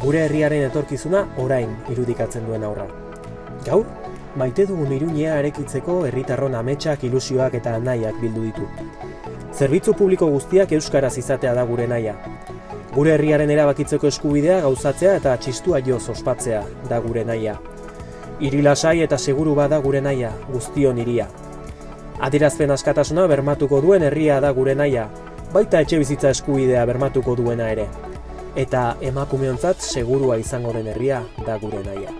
Gure herriaren etorkizuna orain irudikatzen duen aurra. Gaur, maite dugun iruñea erekitzeko herritarron ametsak, ilusioak eta nahiak bildu ditu. Zerbitzu publiko guztiak euskaraz izatea da gure naia. Gure herriaren erabakitzeko eskubidea gauzatzea eta txistua joz ospatzea da gure naia. Hiri lasai eta seguru bada gure naia, guztion hiria. Adierazpen askatasuna bermatuko duen herria da gure naia, baita etxe bizitza eskubidea bermatuko duena ere. Eta emakumeontzat segurua izango den herria da gure naia.